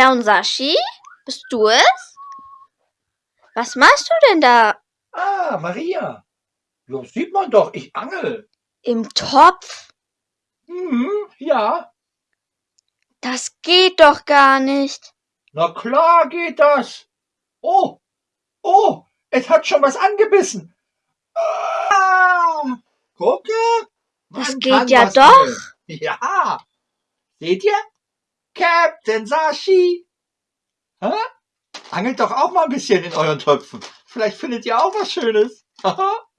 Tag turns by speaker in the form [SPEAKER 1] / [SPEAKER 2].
[SPEAKER 1] Clown Sashi? Bist du es? Was machst du denn da
[SPEAKER 2] Ah, Maria. Ja, sieht man doch, ich angel.
[SPEAKER 1] im Topf?
[SPEAKER 2] Hm, ja.
[SPEAKER 1] Das geht doch gar nicht.
[SPEAKER 2] Na klar geht das. Oh, oh, es hat schon was angebissen. Ah, gucke.
[SPEAKER 1] Das
[SPEAKER 2] man
[SPEAKER 1] geht
[SPEAKER 2] kann
[SPEAKER 1] ja doch.
[SPEAKER 2] angeln. Ja. Seht ihr? Captain Sashi. Hä? Angelt doch auch mal ein bisschen in euren Töpfen. Vielleicht findet ihr auch was Schönes. Haha.